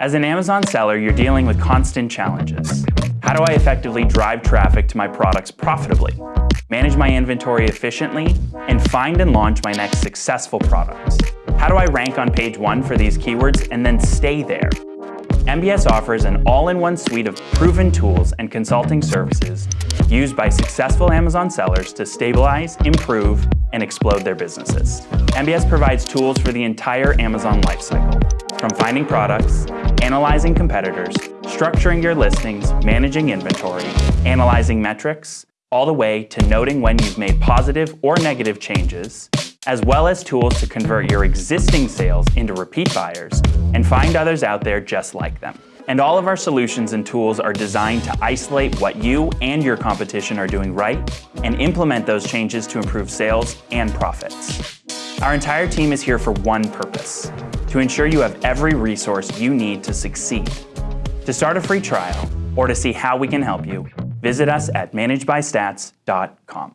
As an Amazon seller, you're dealing with constant challenges. How do I effectively drive traffic to my products profitably, manage my inventory efficiently, and find and launch my next successful products? How do I rank on page one for these keywords and then stay there? MBS offers an all-in-one suite of proven tools and consulting services used by successful Amazon sellers to stabilize, improve, and explode their businesses. MBS provides tools for the entire Amazon lifecycle, from finding products, analyzing competitors, structuring your listings, managing inventory, analyzing metrics, all the way to noting when you've made positive or negative changes, as well as tools to convert your existing sales into repeat buyers and find others out there just like them. And all of our solutions and tools are designed to isolate what you and your competition are doing right and implement those changes to improve sales and profits. Our entire team is here for one purpose, to ensure you have every resource you need to succeed. To start a free trial or to see how we can help you, visit us at managedbystats.com.